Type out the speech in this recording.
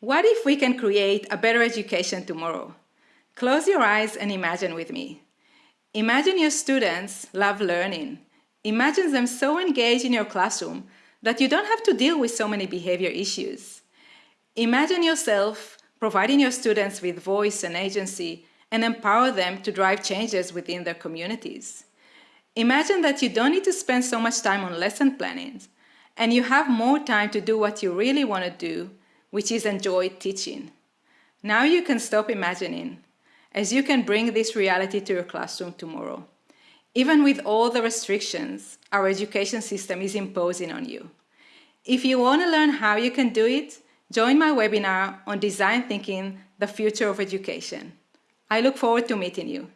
What if we can create a better education tomorrow? Close your eyes and imagine with me. Imagine your students love learning. Imagine them so engaged in your classroom that you don't have to deal with so many behavior issues. Imagine yourself providing your students with voice and agency and empower them to drive changes within their communities. Imagine that you don't need to spend so much time on lesson planning and you have more time to do what you really want to do which is enjoyed teaching. Now you can stop imagining, as you can bring this reality to your classroom tomorrow. Even with all the restrictions our education system is imposing on you. If you want to learn how you can do it, join my webinar on Design Thinking, the Future of Education. I look forward to meeting you.